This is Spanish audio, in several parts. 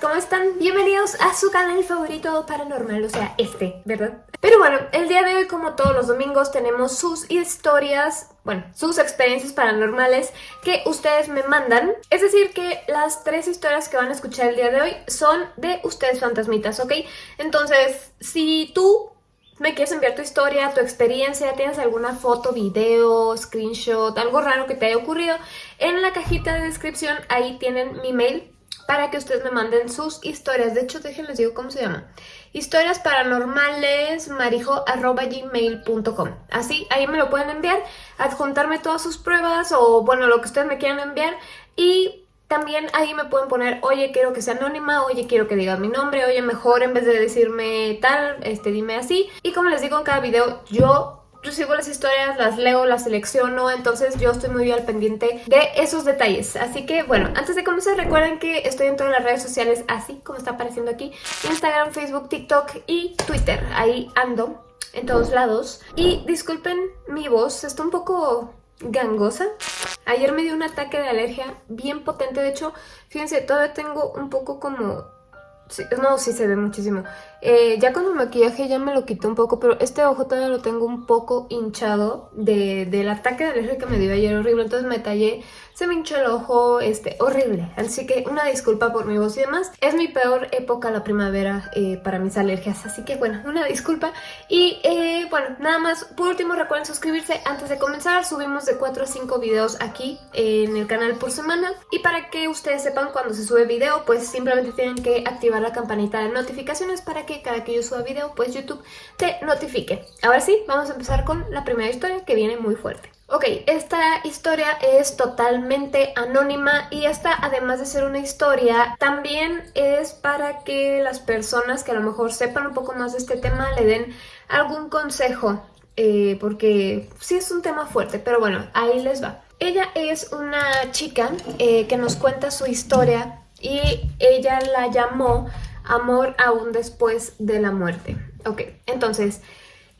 ¿cómo están? Bienvenidos a su canal favorito paranormal, o sea, este, ¿verdad? Pero bueno, el día de hoy, como todos los domingos, tenemos sus historias, bueno, sus experiencias paranormales que ustedes me mandan. Es decir, que las tres historias que van a escuchar el día de hoy son de ustedes fantasmitas, ¿ok? Entonces, si tú me quieres enviar tu historia, tu experiencia, tienes alguna foto, video, screenshot, algo raro que te haya ocurrido, en la cajita de descripción ahí tienen mi mail para que ustedes me manden sus historias. De hecho, déjenles digo cómo se llama. Historias paranormales marijo.gmail.com Así, ahí me lo pueden enviar, adjuntarme todas sus pruebas o, bueno, lo que ustedes me quieran enviar. Y también ahí me pueden poner, oye, quiero que sea anónima, oye, quiero que diga mi nombre, oye, mejor en vez de decirme tal, este, dime así. Y como les digo en cada video, yo recibo las historias, las leo, las selecciono, entonces yo estoy muy al pendiente de esos detalles. Así que bueno, antes de comenzar recuerden que estoy en todas las redes sociales así como está apareciendo aquí. Instagram, Facebook, TikTok y Twitter. Ahí ando en todos lados. Y disculpen mi voz, está un poco gangosa. Ayer me dio un ataque de alergia bien potente, de hecho, fíjense, todavía tengo un poco como no, sí se ve muchísimo. Eh, ya con el maquillaje ya me lo quité un poco, pero este ojo todavía lo tengo un poco hinchado de, del ataque de alergia que me dio ayer horrible. Entonces me tallé, se me hinchó el ojo, este, horrible. Así que una disculpa por mi voz y demás. Es mi peor época la primavera eh, para mis alergias, así que bueno, una disculpa. Y eh, bueno, nada más, por último recuerden suscribirse antes de comenzar. Subimos de 4 a 5 videos aquí en el canal por semana. Y para que ustedes sepan cuando se sube video, pues simplemente tienen que activar la campanita de notificaciones para que cada que yo suba video, pues YouTube te notifique. Ahora sí, vamos a empezar con la primera historia que viene muy fuerte. Ok, esta historia es totalmente anónima y esta, además de ser una historia, también es para que las personas que a lo mejor sepan un poco más de este tema le den algún consejo, eh, porque sí es un tema fuerte, pero bueno, ahí les va. Ella es una chica eh, que nos cuenta su historia y ella la llamó Amor aún después de la muerte. Ok, entonces,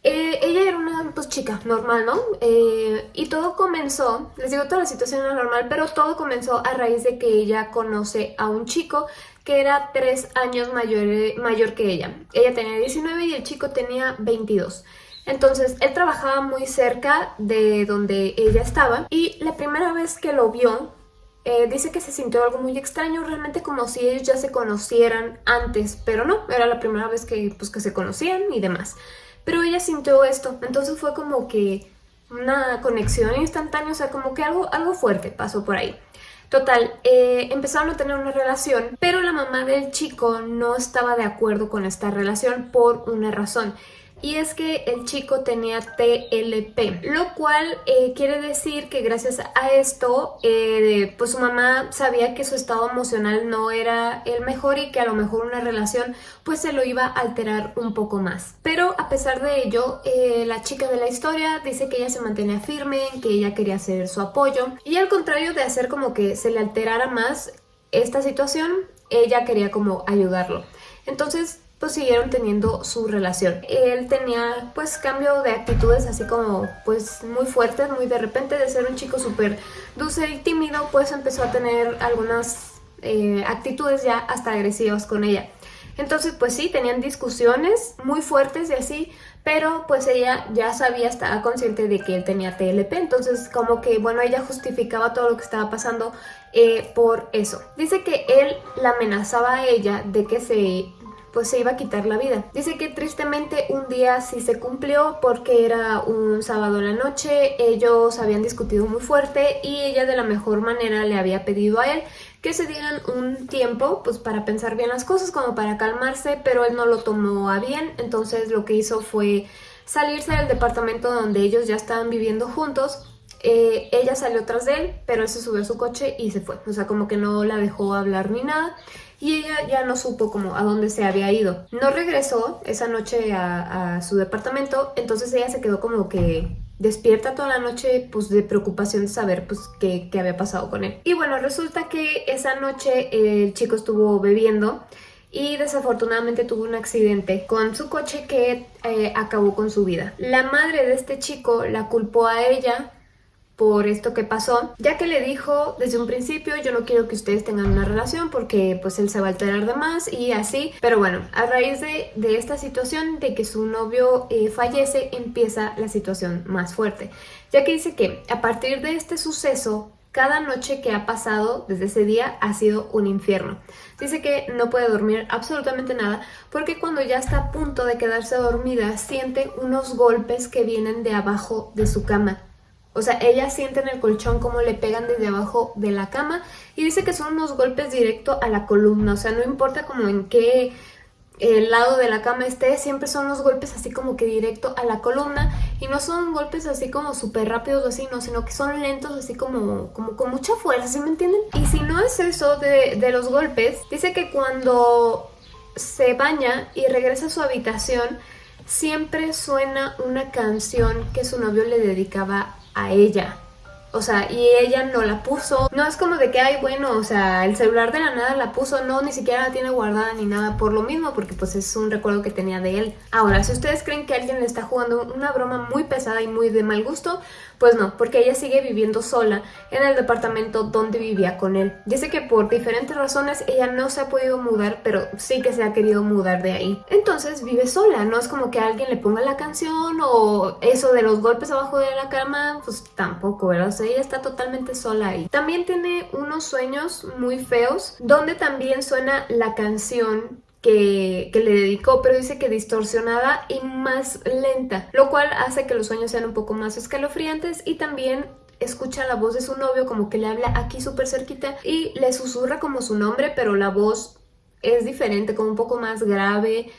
eh, ella era una pues, chica normal, ¿no? Eh, y todo comenzó, les digo, toda la situación era normal, pero todo comenzó a raíz de que ella conoce a un chico que era tres años mayor, mayor que ella. Ella tenía 19 y el chico tenía 22. Entonces, él trabajaba muy cerca de donde ella estaba y la primera vez que lo vio, eh, dice que se sintió algo muy extraño, realmente como si ellos ya se conocieran antes, pero no, era la primera vez que, pues, que se conocían y demás. Pero ella sintió esto, entonces fue como que una conexión instantánea, o sea, como que algo, algo fuerte pasó por ahí. Total, eh, empezaron a tener una relación, pero la mamá del chico no estaba de acuerdo con esta relación por una razón y es que el chico tenía TLP, lo cual eh, quiere decir que gracias a esto, eh, pues su mamá sabía que su estado emocional no era el mejor y que a lo mejor una relación pues se lo iba a alterar un poco más. Pero a pesar de ello, eh, la chica de la historia dice que ella se mantenía firme, que ella quería hacer su apoyo y al contrario de hacer como que se le alterara más esta situación, ella quería como ayudarlo. Entonces pues siguieron teniendo su relación. Él tenía pues cambio de actitudes así como pues muy fuertes, muy de repente de ser un chico súper dulce y tímido pues empezó a tener algunas eh, actitudes ya hasta agresivas con ella. Entonces pues sí, tenían discusiones muy fuertes y así, pero pues ella ya sabía, estaba consciente de que él tenía TLP, entonces como que bueno, ella justificaba todo lo que estaba pasando eh, por eso. Dice que él la amenazaba a ella de que se pues se iba a quitar la vida. Dice que tristemente un día sí se cumplió porque era un sábado en la noche, ellos habían discutido muy fuerte y ella de la mejor manera le había pedido a él que se dieran un tiempo pues para pensar bien las cosas, como para calmarse, pero él no lo tomó a bien, entonces lo que hizo fue salirse del departamento donde ellos ya estaban viviendo juntos eh, ella salió tras de él, pero él se subió a su coche y se fue. O sea, como que no la dejó hablar ni nada y ella ya no supo como a dónde se había ido. No regresó esa noche a, su departamento, entonces ella se quedó como que despierta toda la noche pues de preocupación de saber pues qué, había pasado con él. Y bueno, resulta que esa noche el chico estuvo bebiendo y desafortunadamente tuvo un accidente con su coche que eh, acabó con su vida. La madre de este chico la culpó a ella por esto que pasó, ya que le dijo desde un principio yo no quiero que ustedes tengan una relación porque pues él se va a alterar de más y así, pero bueno, a raíz de, de esta situación de que su novio eh, fallece empieza la situación más fuerte, ya que dice que a partir de este suceso cada noche que ha pasado desde ese día ha sido un infierno. Dice que no puede dormir absolutamente nada porque cuando ya está a punto de quedarse dormida siente unos golpes que vienen de abajo de su cama. O sea, ella siente en el colchón como le pegan desde abajo de la cama y dice que son unos golpes directo a la columna. O sea, no importa como en qué el lado de la cama esté, siempre son los golpes así como que directo a la columna y no son golpes así como súper rápidos o así, no, sino que son lentos así como, como con mucha fuerza, ¿sí me entienden? Y si no es eso de, de los golpes, dice que cuando se baña y regresa a su habitación, siempre suena una canción que su novio le dedicaba a ella. O sea, y ella no la puso. No es como de que, ay, bueno, o sea, el celular de la nada la puso. No, ni siquiera la tiene guardada ni nada por lo mismo, porque pues es un recuerdo que tenía de él. Ahora, si ustedes creen que alguien le está jugando una broma muy pesada y muy de mal gusto, pues no, porque ella sigue viviendo sola en el departamento donde vivía con él. Dice que por diferentes razones ella no se ha podido mudar, pero sí que se ha querido mudar de ahí. Entonces vive sola, no es como que alguien le ponga la canción o eso de los golpes abajo de la cama, pues tampoco, ¿verdad? O sea, ella está totalmente sola ahí. También tiene unos sueños muy feos, donde también suena la canción que, le dedicó, pero dice que distorsionada y más lenta, lo cual hace que los sueños sean un poco más escalofriantes y también escucha la voz de su novio como que le habla aquí súper cerquita y le susurra como su nombre, pero la voz es diferente, como un poco más grave,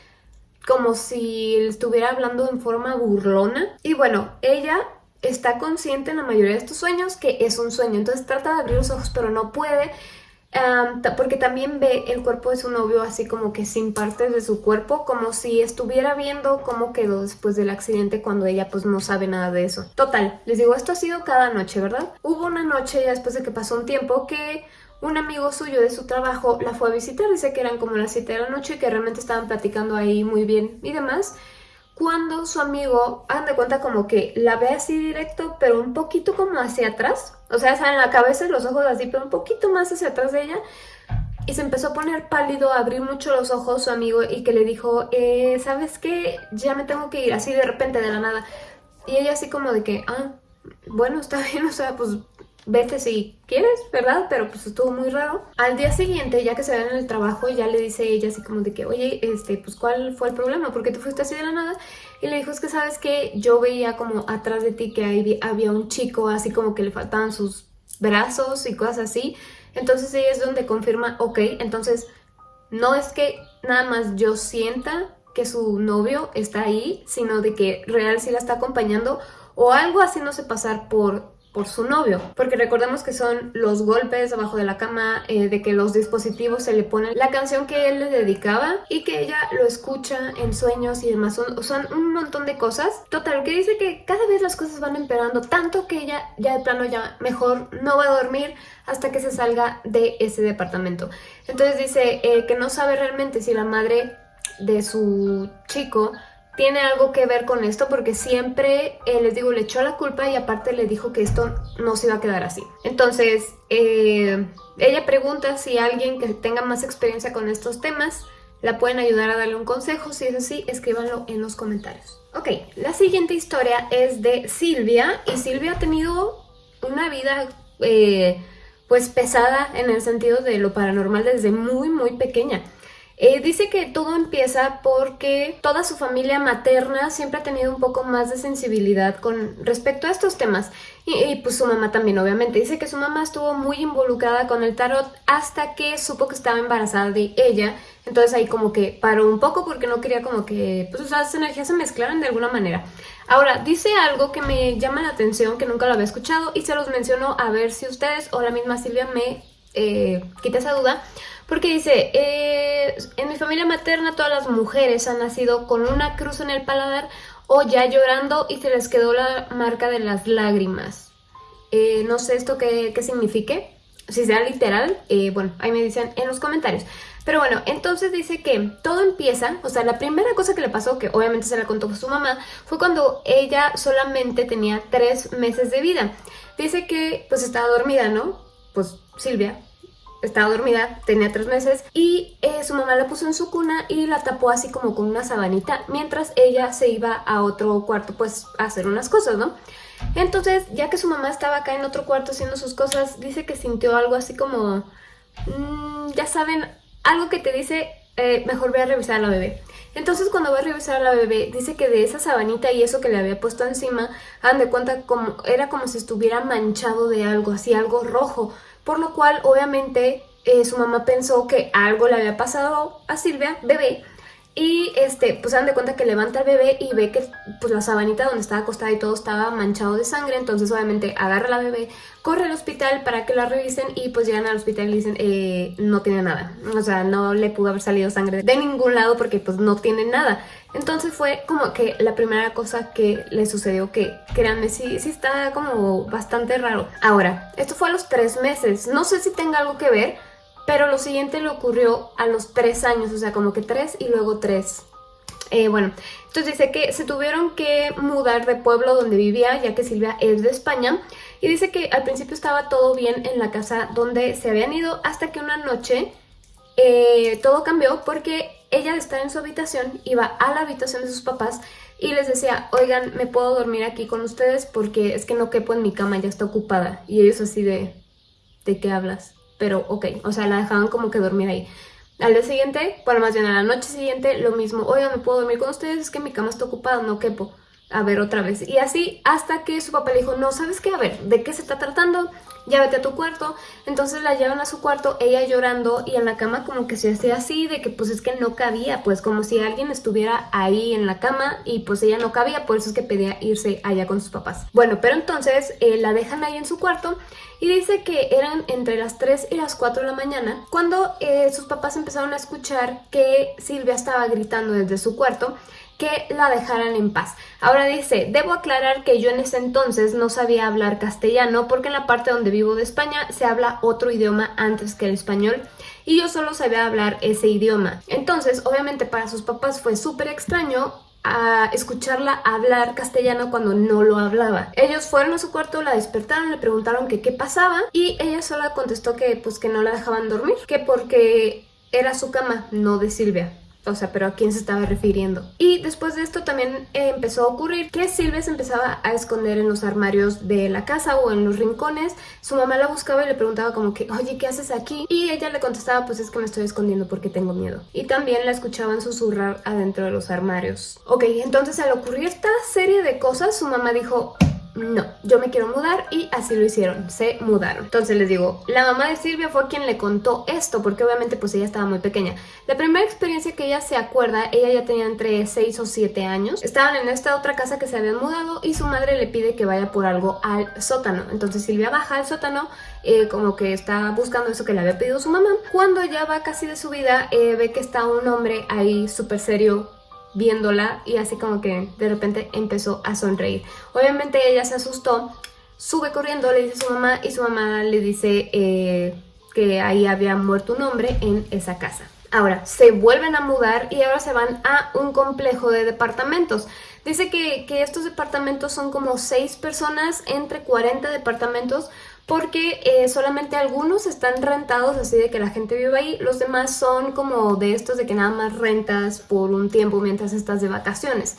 como si estuviera hablando en forma burlona. Y bueno, ella está consciente en la mayoría de estos sueños que es un sueño, entonces trata de abrir los ojos pero no puede porque también ve el cuerpo de su novio así como que sin partes de su cuerpo, como si estuviera viendo cómo quedó después del accidente cuando ella pues no sabe nada de eso. Total, les digo, esto ha sido cada noche, ¿verdad? Hubo una noche ya después de que pasó un tiempo que un amigo suyo de su trabajo la fue a visitar, dice que eran como las 7 de la noche, que realmente estaban platicando ahí muy bien y demás, cuando su amigo, hagan de cuenta como que la ve así directo, pero un poquito como hacia atrás, o sea, en la cabeza y los ojos así, pero un poquito más hacia atrás de ella, y se empezó a poner pálido, a abrir mucho los ojos su amigo y que le dijo, eh, ¿sabes qué? Ya me tengo que ir, así de repente, de la nada. Y ella así como de que, ah, bueno, está bien, o sea, pues vete si quieres, ¿verdad? Pero pues estuvo muy raro. Al día siguiente, ya que se ven en el trabajo, ya le dice ella así como de que, oye, este, pues ¿cuál fue el problema? ¿Por qué te fuiste así de la nada? Y le dijo, es que sabes que yo veía como atrás de ti que había un chico así como que le faltaban sus brazos y cosas así. Entonces ella es donde confirma, ok, entonces no es que nada más yo sienta que su novio está ahí, sino de que real sí la está acompañando o algo haciéndose pasar por por su novio, porque recordemos que son los golpes abajo de la cama, eh, de que los dispositivos se le ponen la canción que él le dedicaba y que ella lo escucha en sueños y demás, son, son un montón de cosas. Total, que dice que cada vez las cosas van empeorando, tanto que ella ya de plano ya mejor no va a dormir hasta que se salga de ese departamento. Entonces dice eh, que no sabe realmente si la madre de su chico tiene algo que ver con esto porque siempre, eh, les digo, le echó la culpa y aparte le dijo que esto no se iba a quedar así. Entonces, eh, ella pregunta si alguien que tenga más experiencia con estos temas la pueden ayudar a darle un consejo. Si es así, escríbanlo en los comentarios. Ok, la siguiente historia es de Silvia y Silvia ha tenido una vida... Eh, pues pesada en el sentido de lo paranormal desde muy muy pequeña. Eh, dice que todo empieza porque toda su familia materna siempre ha tenido un poco más de sensibilidad con respecto a estos temas y, pues su mamá también obviamente. Dice que su mamá estuvo muy involucrada con el tarot hasta que supo que estaba embarazada de ella entonces ahí como que paró un poco porque no quería como que pues esas energías se mezclaran de alguna manera. Ahora, dice algo que me llama la atención, que nunca lo había escuchado y se los menciono a ver si ustedes o la misma Silvia me eh, quita esa duda. Porque dice, eh, en mi familia materna todas las mujeres han nacido con una cruz en el paladar o ya llorando y se les quedó la marca de las lágrimas. Eh, no sé esto qué, qué signifique. si sea literal, eh, bueno, ahí me dicen en los comentarios. Pero bueno, entonces dice que todo empieza, o sea, la primera cosa que le pasó, que obviamente se la contó su mamá, fue cuando ella solamente tenía tres meses de vida. Dice que pues estaba dormida, ¿no? Pues Silvia estaba dormida, tenía tres meses y eh, su mamá la puso en su cuna y la tapó así como con una sabanita mientras ella se iba a otro cuarto pues a hacer unas cosas, ¿no? Entonces, ya que su mamá estaba acá en otro cuarto haciendo sus cosas, dice que sintió algo así como... Mmm, ya saben, algo que te dice, eh, mejor voy a revisar a la bebé. Entonces cuando va a revisar a la bebé, dice que de esa sabanita y eso que le había puesto encima, han de cuenta como era como si estuviera manchado de algo, así algo rojo. Por lo cual, obviamente, eh, su mamá pensó que algo le había pasado a Silvia, bebé, y este, pues se dan de cuenta que levanta al bebé y ve que pues la sabanita donde estaba acostada y todo estaba manchado de sangre. Entonces obviamente agarra a la bebé, corre al hospital para que la revisen y pues llegan al hospital y dicen eh, no tiene nada. O sea, no le pudo haber salido sangre de ningún lado porque pues no tiene nada. Entonces fue como que la primera cosa que le sucedió que, créanme, sí, sí está como bastante raro. Ahora, esto fue a los tres meses. No sé si tenga algo que ver pero lo siguiente le ocurrió a los tres años, o sea, como que tres y luego tres. Eh, bueno, entonces dice que se tuvieron que mudar de pueblo donde vivía, ya que Silvia es de España. Y dice que al principio estaba todo bien en la casa donde se habían ido, hasta que una noche eh, todo cambió porque ella estar en su habitación iba a la habitación de sus papás y les decía, oigan, ¿me puedo dormir aquí con ustedes? Porque es que no quepo en mi cama, ya está ocupada. Y ellos así de, ¿de qué hablas? pero ok, o sea, la dejaban como que dormir ahí. Al día siguiente, bueno, más bien a la noche siguiente, lo mismo, oiga, ¿me puedo dormir con ustedes? Es que mi cama está ocupada, no quepo a ver otra vez. Y así hasta que su papá le dijo, no, ¿sabes qué? A ver, ¿de qué se está tratando? Ya a tu cuarto. Entonces la llevan a su cuarto, ella llorando y en la cama como que se hacía así, de que pues es que no cabía, pues como si alguien estuviera ahí en la cama y pues ella no cabía, por eso es que pedía irse allá con sus papás. Bueno, pero entonces eh, la dejan ahí en su cuarto y dice que eran entre las 3 y las 4 de la mañana cuando eh, sus papás empezaron a escuchar que Silvia estaba gritando desde su cuarto que la dejaran en paz. Ahora dice, debo aclarar que yo en ese entonces no sabía hablar castellano porque en la parte donde vivo de España se habla otro idioma antes que el español y yo solo sabía hablar ese idioma. Entonces, obviamente para sus papás fue súper extraño a escucharla hablar castellano cuando no lo hablaba. Ellos fueron a su cuarto, la despertaron, le preguntaron que qué pasaba y ella sola contestó que pues que no la dejaban dormir, que porque era su cama, no de Silvia. O sea, pero ¿a quién se estaba refiriendo? Y después de esto también eh, empezó a ocurrir que Silvia se empezaba a esconder en los armarios de la casa o en los rincones. Su mamá la buscaba y le preguntaba como que, oye, ¿qué haces aquí? Y ella le contestaba, pues es que me estoy escondiendo porque tengo miedo. Y también la escuchaban susurrar adentro de los armarios. Ok, entonces al ocurrir esta serie de cosas, su mamá dijo, no, yo me quiero mudar y así lo hicieron, se mudaron. Entonces les digo, la mamá de Silvia fue quien le contó esto, porque obviamente pues ella estaba muy pequeña. La primera experiencia que ella se acuerda, ella ya tenía entre 6 o 7 años, estaban en esta otra casa que se habían mudado y su madre le pide que vaya por algo al sótano. Entonces Silvia baja al sótano, eh, como que está buscando eso que le había pedido su mamá. Cuando ya va casi de su vida, eh, ve que está un hombre ahí súper serio viéndola y así como que de repente empezó a sonreír. Obviamente ella se asustó, sube corriendo, le dice a su mamá y su mamá le dice eh, que ahí había muerto un hombre en esa casa. Ahora, se vuelven a mudar y ahora se van a un complejo de departamentos. Dice que, que estos departamentos son como 6 personas, entre 40 departamentos, porque eh, solamente algunos están rentados así de que la gente vive ahí, los demás son como de estos de que nada más rentas por un tiempo mientras estás de vacaciones.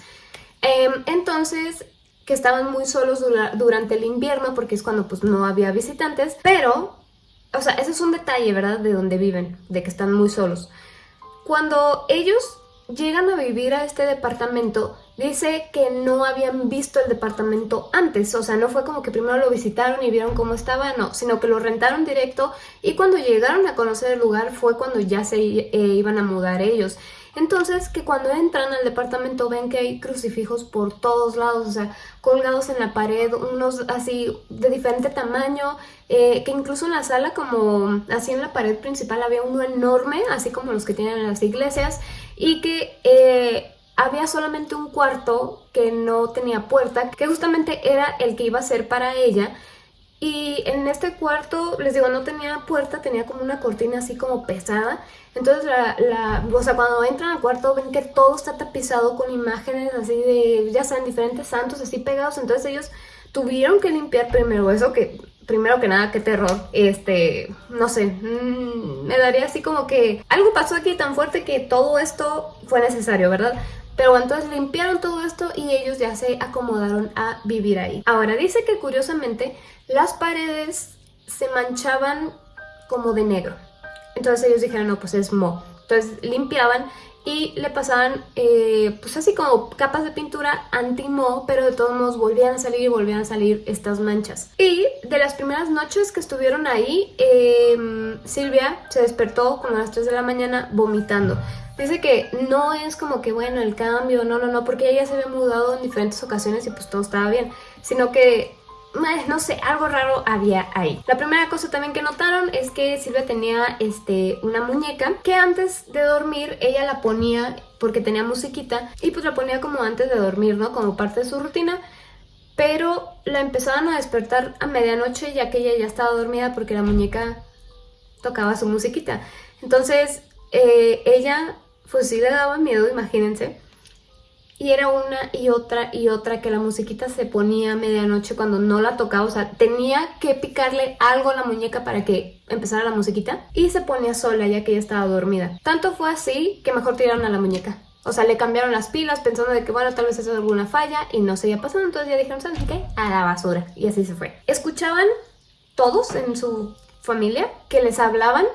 Em, entonces, que estaban muy solos durante el invierno porque es cuando pues no había visitantes, pero, o sea, ese es un detalle, ¿verdad? De donde viven, de que están muy solos. Cuando ellos llegan a vivir a este departamento, dice que no habían visto el departamento antes, o sea, no fue como que primero lo visitaron y vieron cómo estaba, no, sino que lo rentaron directo y cuando llegaron a conocer el lugar fue cuando ya se eh, iban a mudar ellos. Entonces, que cuando entran al departamento ven que hay crucifijos por todos lados, o sea, colgados en la pared, unos así de diferente tamaño, eh, que incluso en la sala, como así en la pared principal, había uno enorme, así como los que tienen en las iglesias, y que eh, había solamente un cuarto que no tenía puerta, que justamente era el que iba a ser para ella, y en este cuarto, les digo, no tenía puerta, tenía como una cortina así como pesada. Entonces, la, o sea, cuando entran al cuarto ven que todo está tapizado con imágenes así de, ya saben, diferentes santos así pegados. Entonces ellos tuvieron que limpiar primero eso, que primero que nada, qué terror. Este, no sé, mmm, me daría así como que algo pasó aquí tan fuerte que todo esto fue necesario, ¿verdad? Pero entonces limpiaron todo esto y ellos ya se acomodaron a vivir ahí. Ahora, dice que curiosamente las paredes se manchaban como de negro. Entonces ellos dijeron, no, pues es mo. Entonces limpiaban y le pasaban eh, pues así como capas de pintura anti-mo, pero de todos modos volvían a salir y volvían a salir estas manchas. Y de las primeras noches que estuvieron ahí, eh, Silvia se despertó como a las 3 de la mañana vomitando. Dice que no es como que, bueno, el cambio, no, no, no, porque ella se había mudado en diferentes ocasiones y pues todo estaba bien, sino que no sé, algo raro había ahí. La primera cosa también que notaron es que Silvia tenía este, una muñeca que antes de dormir ella la ponía porque tenía musiquita y pues la ponía como antes de dormir, ¿no? Como parte de su rutina. Pero la empezaban a despertar a medianoche ya que ella ya estaba dormida porque la muñeca tocaba su musiquita. Entonces eh, ella pues sí le daba miedo, imagínense. Y era una y otra y otra que la musiquita se ponía a medianoche cuando no la tocaba. O sea, tenía que picarle algo a la muñeca para que empezara la musiquita. Y se ponía sola ya que ella estaba dormida. Tanto fue así que mejor tiraron a la muñeca. O sea, le cambiaron las pilas pensando de que, bueno, tal vez eso es alguna falla y no seguía pasando. Entonces ya dijeron, ¿sabes qué? A la basura. Y así se fue. Escuchaban todos en su familia que les hablaban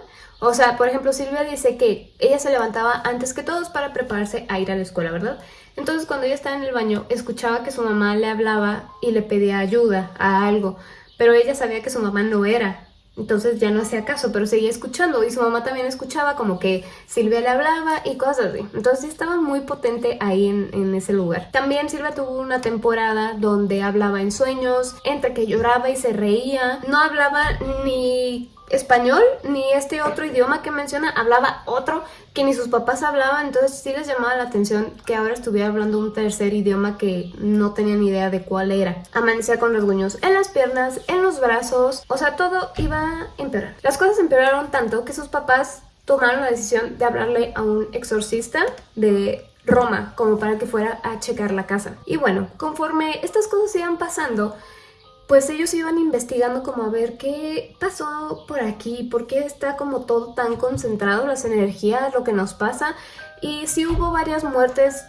o sea, por ejemplo, Silvia dice que ella se levantaba antes que todos para prepararse a ir a la escuela, ¿verdad? Entonces cuando ella estaba en el baño, escuchaba que su mamá le hablaba y le pedía ayuda a algo, pero ella sabía que su mamá no era, entonces ya no hacía caso, pero seguía escuchando y su mamá también escuchaba como que Silvia le hablaba y cosas así. Entonces estaba muy potente ahí en, en, ese lugar. También Silvia tuvo una temporada donde hablaba en sueños, entre que lloraba y se reía. No hablaba ni español ni este otro idioma que menciona, hablaba otro que ni sus papás hablaban, entonces sí les llamaba la atención que ahora estuviera hablando un tercer idioma que no tenían idea de cuál era. Amanecía con rasguños en las piernas, en los brazos, o sea, todo iba a empeorar. Las cosas empeoraron tanto que sus papás tomaron la decisión de hablarle a un exorcista de Roma como para que fuera a checar la casa. Y bueno, conforme estas cosas iban pasando, pues ellos iban investigando como a ver qué pasó por aquí, por qué está como todo tan concentrado, las energías, lo que nos pasa. Y sí hubo varias muertes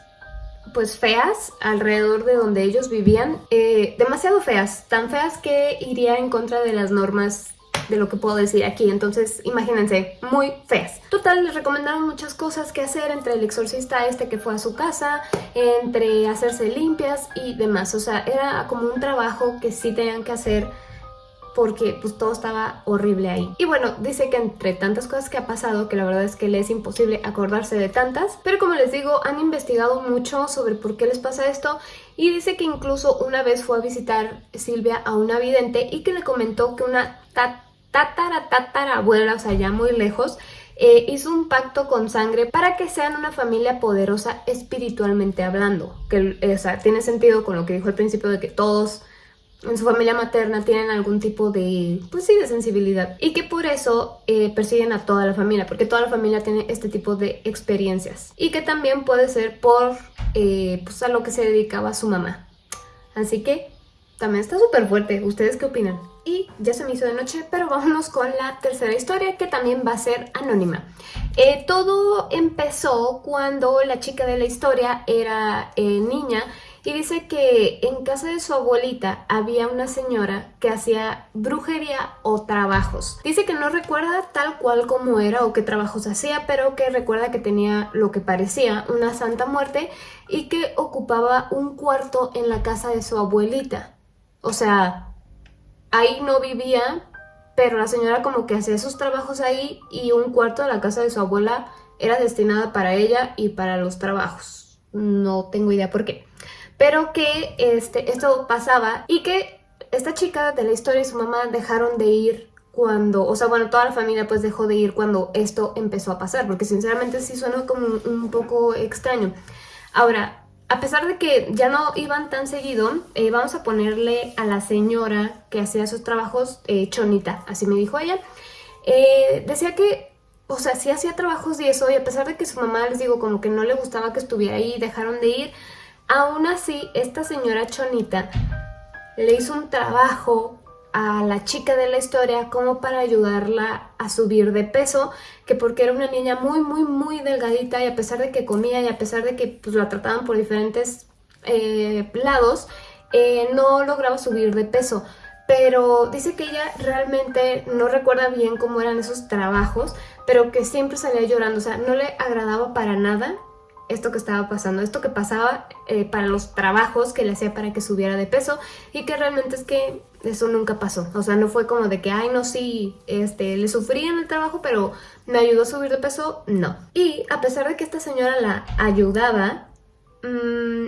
pues feas alrededor de donde ellos vivían, eh, demasiado feas, tan feas que iría en contra de las normas de lo que puedo decir aquí, entonces imagínense, muy feas. Total, les recomendaron muchas cosas que hacer entre el exorcista este que fue a su casa, entre hacerse limpias y demás, o sea, era como un trabajo que sí tenían que hacer porque pues todo estaba horrible ahí. Y bueno, dice que entre tantas cosas que ha pasado, que la verdad es que le es imposible acordarse de tantas, pero como les digo, han investigado mucho sobre por qué les pasa esto y dice que incluso una vez fue a visitar Silvia a una vidente y que le comentó que una tatara, tatara abuela, o sea, ya muy lejos, eh, hizo un pacto con sangre para que sean una familia poderosa espiritualmente hablando. Que, o sea, tiene sentido con lo que dijo al principio de que todos en su familia materna tienen algún tipo de, pues sí, de sensibilidad. Y que por eso eh, persiguen a toda la familia, porque toda la familia tiene este tipo de experiencias. Y que también puede ser por, eh, pues a lo que se dedicaba su mamá. Así que también está súper fuerte. ¿Ustedes qué opinan? Y ya se me hizo de noche, pero vámonos con la tercera historia que también va a ser anónima. Eh, todo empezó cuando la chica de la historia era eh, niña y dice que en casa de su abuelita había una señora que hacía brujería o trabajos. Dice que no recuerda tal cual como era o qué trabajos hacía, pero que recuerda que tenía lo que parecía una santa muerte y que ocupaba un cuarto en la casa de su abuelita. O sea, ahí no vivía, pero la señora como que hacía sus trabajos ahí y un cuarto de la casa de su abuela era destinada para ella y para los trabajos. No tengo idea por qué. Pero que este, esto pasaba y que esta chica de la historia y su mamá dejaron de ir cuando, o sea, bueno, toda la familia pues dejó de ir cuando esto empezó a pasar, porque sinceramente sí suena como un poco extraño. Ahora, a pesar de que ya no iban tan seguido, eh, vamos a ponerle a la señora que hacía sus trabajos eh, chonita, así me dijo ella. Eh, decía que, o sea, sí hacía trabajos y eso, y a pesar de que su mamá, les digo, como que no le gustaba que estuviera ahí, dejaron de ir, aún así, esta señora chonita le hizo un trabajo a la chica de la historia como para ayudarla a subir de peso, que porque era una niña muy, muy, muy delgadita y a pesar de que comía y a pesar de que pues, la trataban por diferentes eh, lados, eh, no lograba subir de peso. Pero dice que ella realmente no recuerda bien cómo eran esos trabajos, pero que siempre salía llorando, o sea, no le agradaba para nada esto que estaba pasando, esto que pasaba eh, para los trabajos que le hacía para que subiera de peso y que realmente es que eso nunca pasó. O sea, no fue como de que, ay, no, sí, este, le sufrí en el trabajo, pero me ayudó a subir de peso, no. Y a pesar de que esta señora la ayudaba, mmm,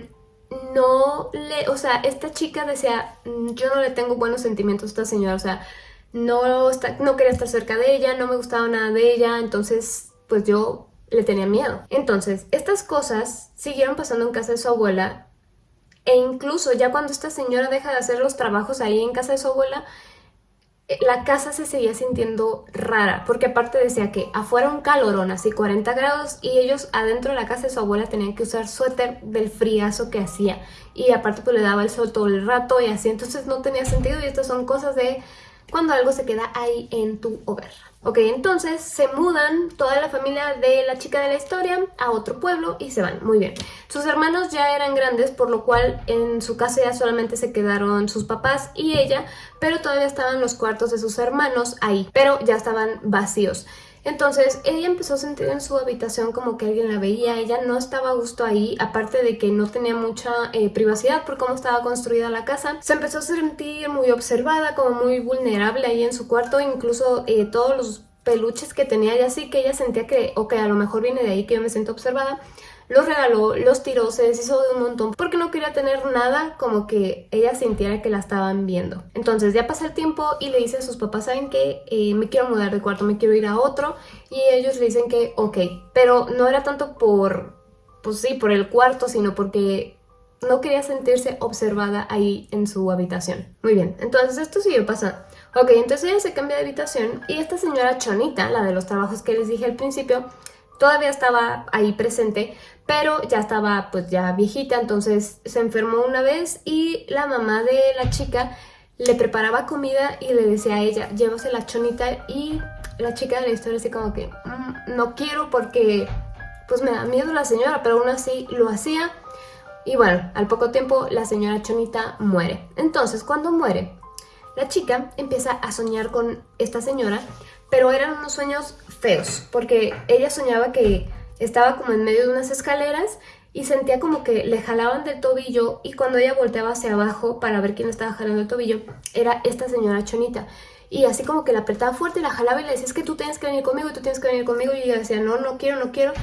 no le, o sea, esta chica decía, mm, yo no le tengo buenos sentimientos a esta señora, o sea, no, no quería estar cerca de ella, no me gustaba nada de ella, entonces, pues yo le tenía miedo. Entonces, estas cosas siguieron pasando en casa de su abuela e incluso ya cuando esta señora deja de hacer los trabajos ahí en casa de su abuela, eh, la casa se seguía sintiendo rara, porque aparte decía que afuera un calorón, así 40 grados, y ellos adentro de la casa de su abuela tenían que usar suéter del friazo que hacía, y aparte pues le daba el sol todo el rato y así, entonces no tenía sentido, y estas son cosas de cuando algo se queda ahí en tu hogar. Ok, entonces se mudan toda la familia de la chica de la historia a otro pueblo y se van, muy bien. Sus hermanos ya eran grandes, por lo cual en su casa ya solamente se quedaron sus papás y ella, pero todavía estaban los cuartos de sus hermanos ahí, pero ya estaban vacíos. Entonces ella empezó a sentir en su habitación como que alguien la veía, ella no estaba a gusto ahí, aparte de que no tenía mucha eh, privacidad por cómo estaba construida la casa. Se empezó a sentir muy observada, como muy vulnerable ahí en su cuarto, incluso eh, todos los peluches que tenía ella sí que ella sentía que, ok, a lo mejor viene de ahí que yo me siento observada, los regaló, los tiró, se deshizo de un montón porque no quería tener nada como que ella sintiera que la estaban viendo. Entonces ya pasa el tiempo y le dice a sus papás, ¿saben qué? Eh, me quiero mudar de cuarto, me quiero ir a otro y ellos le dicen que ok, pero no era tanto por, pues sí, por el cuarto, sino porque no quería sentirse observada ahí en su habitación. Muy bien, entonces esto siguió pasando. Ok, entonces ella se cambia de habitación y esta señora Chonita, la de los trabajos que les dije al principio, todavía estaba ahí presente, pero ya estaba pues ya viejita, entonces se enfermó una vez y la mamá de la chica le preparaba comida y le decía a ella, llévase la chonita y la chica de la historia así como que mm, no quiero porque pues me da miedo la señora, pero aún así lo hacía y bueno, al poco tiempo la señora chonita muere. Entonces cuando muere, la chica empieza a soñar con esta señora, pero eran unos sueños feos, porque ella soñaba que estaba como en medio de unas escaleras y sentía como que le jalaban del tobillo y cuando ella volteaba hacia abajo para ver quién estaba jalando el tobillo, era esta señora Chonita. Y así como que la apretaba fuerte, la jalaba y le decía, es que tú tienes que venir conmigo tú tienes que venir conmigo. Y ella decía, no, no quiero, no quiero.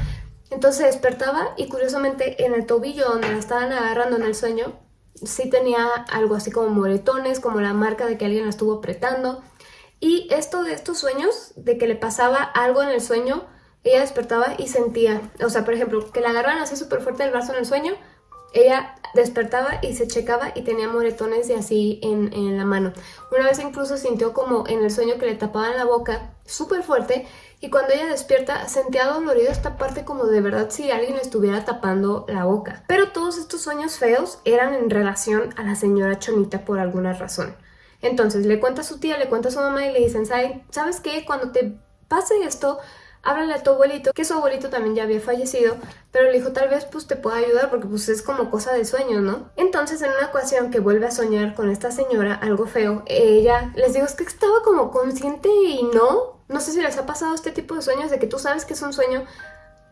Entonces despertaba y curiosamente en el tobillo donde la estaban agarrando en el sueño, sí tenía algo así como moretones, como la marca de que alguien la estuvo apretando. Y esto de estos sueños, de que le pasaba algo en el sueño, ella despertaba y sentía, o sea, por ejemplo, que la agarraban así súper fuerte el brazo en el sueño, ella despertaba y se checaba y tenía moretones y así en, en, la mano. Una vez incluso sintió como en el sueño que le tapaban la boca súper fuerte y cuando ella despierta sentía dolorido esta parte como de verdad si alguien le estuviera tapando la boca. Pero todos estos sueños feos eran en relación a la señora Chonita por alguna razón. Entonces le cuenta a su tía, le cuenta a su mamá y le dicen, ¿sabes qué? Cuando te pase esto, háblale a tu abuelito, que su abuelito también ya había fallecido, pero le dijo tal vez pues te pueda ayudar porque pues es como cosa de sueño, ¿no? Entonces en una ocasión que vuelve a soñar con esta señora algo feo, ella les digo es que estaba como consciente y no, no sé si les ha pasado este tipo de sueños de que tú sabes que es un sueño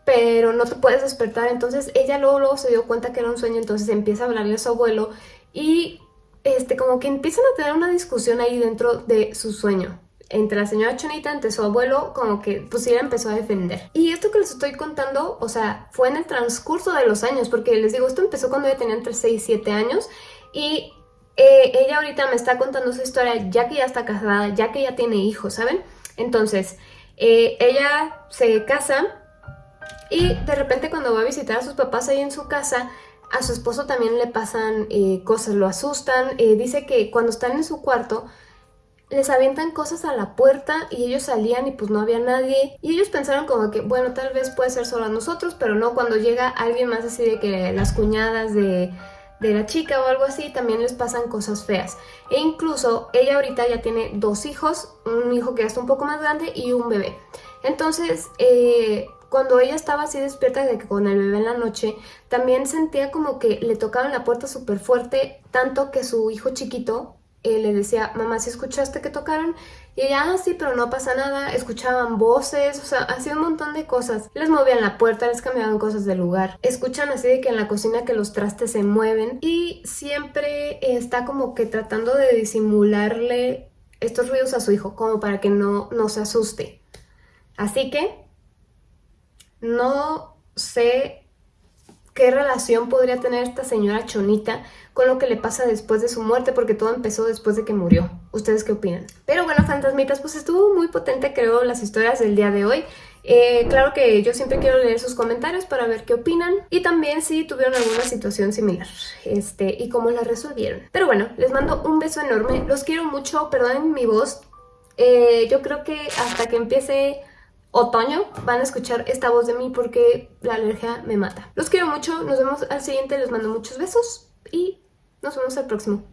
pero no te puedes despertar, entonces ella luego, luego se dio cuenta que era un sueño, entonces empieza a hablarle a su abuelo y este, como que empiezan a tener una discusión ahí dentro de su sueño entre la señora Chonita, entre su abuelo, como que pues ella empezó a defender. Y esto que les estoy contando, o sea, fue en el transcurso de los años, porque les digo, esto empezó cuando ella tenía entre 6 y 7 años y eh, ella ahorita me está contando su historia ya que ya está casada, ya que ya tiene hijos, ¿saben? Entonces, eh, ella se casa y de repente cuando va a visitar a sus papás ahí en su casa, a su esposo también le pasan eh, cosas, lo asustan. Dice que cuando están en su cuarto les avientan cosas a la puerta y ellos salían y pues no había nadie. Y ellos pensaron como que, bueno, tal vez puede ser solo a nosotros, pero no, cuando llega alguien más así de que las cuñadas de, de la chica o algo así, también les pasan cosas feas. E incluso ella ahorita ya tiene dos hijos, un hijo que ya está un poco más grande y un bebé. Entonces, eh, cuando ella estaba así despierta de que con el bebé en la noche, también sentía como que le tocaban la puerta súper fuerte, tanto que su hijo chiquito eh, le decía, mamá, ¿si escuchaste que tocaron? Y ella, ah, sí, pero no pasa nada, escuchaban voces, o sea, hacía un montón de cosas. Les movían la puerta, les cambiaban cosas de lugar. Escuchan así de que en la cocina que los trastes se mueven y siempre está como que tratando de disimularle estos ruidos a su hijo, como para que no, no se asuste. Así que no sé qué relación podría tener esta señora Chonita con lo que le pasa después de su muerte, porque todo empezó después de que murió. ¿Ustedes qué opinan? Pero bueno, fantasmitas, pues estuvo muy potente creo las historias del día de hoy. Eh, claro que yo siempre quiero leer sus comentarios para ver qué opinan y también si tuvieron alguna situación similar este, y cómo la resolvieron. Pero bueno, les mando un beso enorme, los quiero mucho, perdonen mi voz, eh, yo creo que hasta que empiece otoño van a escuchar esta voz de mí porque la alergia me mata. Los quiero mucho, nos vemos al siguiente, les mando muchos besos y nos vemos al próximo.